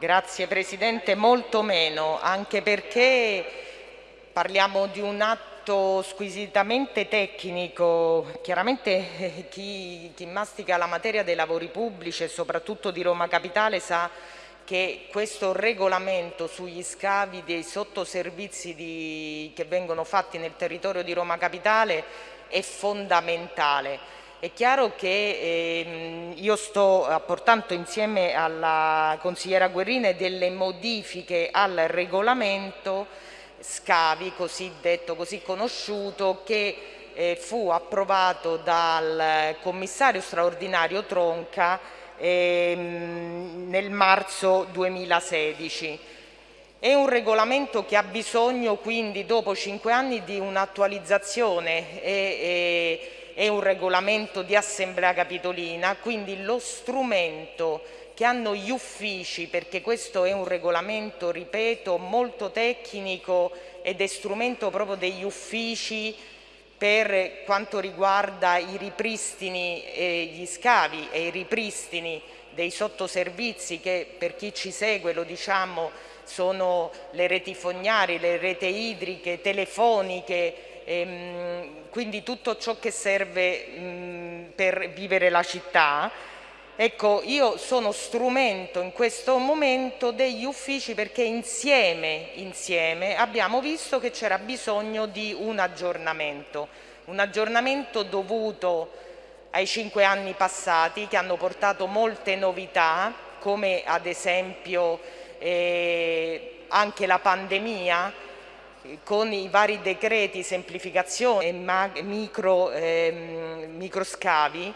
Grazie Presidente, molto meno, anche perché parliamo di un atto squisitamente tecnico. Chiaramente eh, chi, chi mastica la materia dei lavori pubblici e soprattutto di Roma Capitale sa che questo regolamento sugli scavi dei sottoservizi di, che vengono fatti nel territorio di Roma Capitale è fondamentale è chiaro che ehm, io sto apportando insieme alla consigliera Guerrine delle modifiche al regolamento scavi cosiddetto, così conosciuto, che eh, fu approvato dal commissario straordinario Tronca ehm, nel marzo 2016. È un regolamento che ha bisogno quindi dopo cinque anni di un'attualizzazione e, e è un regolamento di assemblea capitolina, quindi lo strumento che hanno gli uffici, perché questo è un regolamento, ripeto, molto tecnico ed è strumento proprio degli uffici per quanto riguarda i ripristini e gli scavi e i ripristini dei sottoservizi che per chi ci segue lo diciamo sono le reti fognarie, le reti idriche, telefoniche, ehm, quindi tutto ciò che serve mh, per vivere la città. Ecco, io sono strumento in questo momento degli uffici perché insieme, insieme abbiamo visto che c'era bisogno di un aggiornamento, un aggiornamento dovuto ai cinque anni passati che hanno portato molte novità come ad esempio eh, anche la pandemia con i vari decreti semplificazione e micro, ehm, microscavi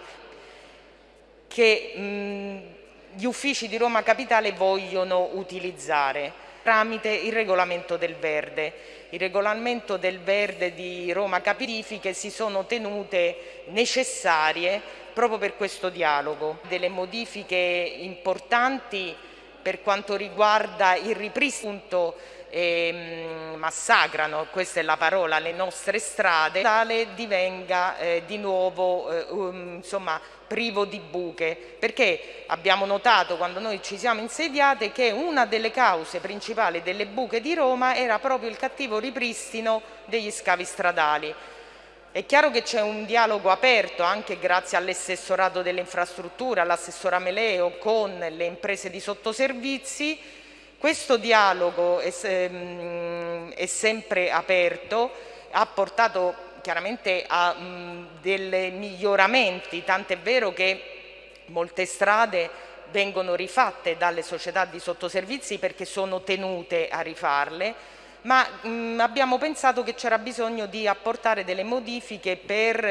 che mh, gli uffici di Roma Capitale vogliono utilizzare tramite il regolamento del verde. Il regolamento del verde di Roma Capirifiche si sono tenute necessarie proprio per questo dialogo. Delle modifiche importanti per quanto riguarda il ripristino eh, massacrano, questa è la parola, le nostre strade, tale divenga eh, di nuovo eh, um, insomma, privo di buche, perché abbiamo notato quando noi ci siamo insediate che una delle cause principali delle buche di Roma era proprio il cattivo ripristino degli scavi stradali. È chiaro che c'è un dialogo aperto anche grazie all'assessorato delle infrastrutture, all'assessora Meleo con le imprese di sottoservizi questo dialogo è, ehm, è sempre aperto, ha portato chiaramente a mh, dei miglioramenti, tant'è vero che molte strade vengono rifatte dalle società di sottoservizi perché sono tenute a rifarle, ma mh, abbiamo pensato che c'era bisogno di apportare delle modifiche per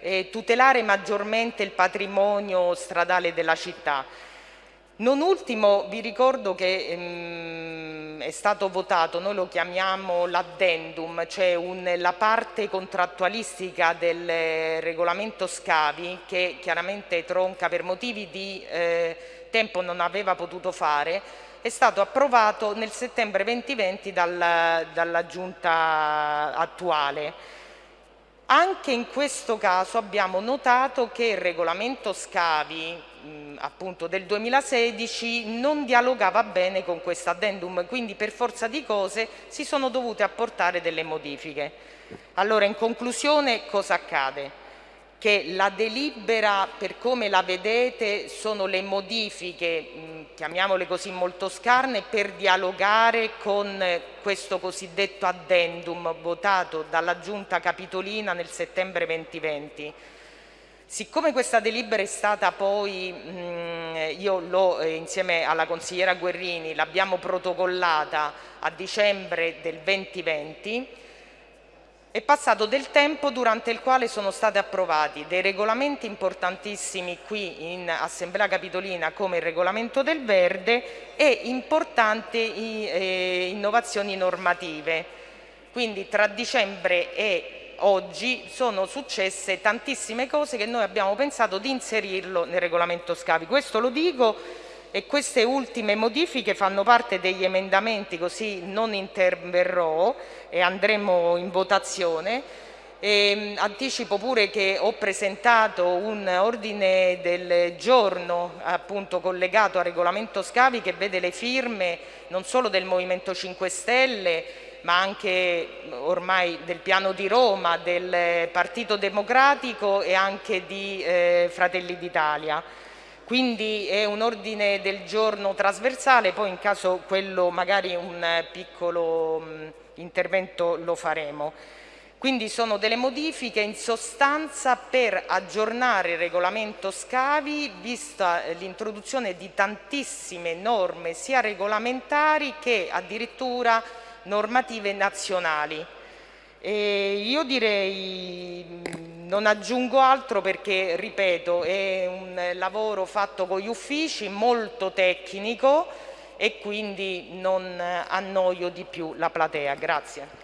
eh, tutelare maggiormente il patrimonio stradale della città. Non ultimo vi ricordo che ehm, è stato votato, noi lo chiamiamo l'addendum, cioè un, la parte contrattualistica del regolamento scavi che chiaramente Tronca per motivi di eh, tempo non aveva potuto fare, è stato approvato nel settembre 2020 dal, dalla giunta attuale. Anche in questo caso abbiamo notato che il regolamento scavi appunto del 2016 non dialogava bene con questo addendum, quindi per forza di cose si sono dovute apportare delle modifiche. Allora in conclusione cosa accade? Che la delibera per come la vedete sono le modifiche, mh, chiamiamole così molto scarne, per dialogare con questo cosiddetto addendum votato dalla Giunta Capitolina nel settembre 2020 Siccome questa delibera è stata poi, mh, io l'ho eh, insieme alla consigliera Guerrini, l'abbiamo protocollata a dicembre del 2020, è passato del tempo durante il quale sono stati approvati dei regolamenti importantissimi qui in Assemblea Capitolina come il regolamento del verde e importanti eh, innovazioni normative. Quindi tra dicembre e oggi sono successe tantissime cose che noi abbiamo pensato di inserirlo nel regolamento scavi. Questo lo dico e queste ultime modifiche fanno parte degli emendamenti, così non interverrò e andremo in votazione. E anticipo pure che ho presentato un ordine del giorno appunto collegato al regolamento scavi che vede le firme non solo del Movimento 5 Stelle ma anche ormai del piano di Roma, del Partito Democratico e anche di eh, Fratelli d'Italia. Quindi è un ordine del giorno trasversale, poi in caso quello magari un piccolo mh, intervento lo faremo. Quindi sono delle modifiche in sostanza per aggiornare il regolamento scavi vista l'introduzione di tantissime norme sia regolamentari che addirittura normative nazionali. E io direi non aggiungo altro perché, ripeto, è un lavoro fatto con gli uffici molto tecnico e quindi non annoio di più la platea. Grazie.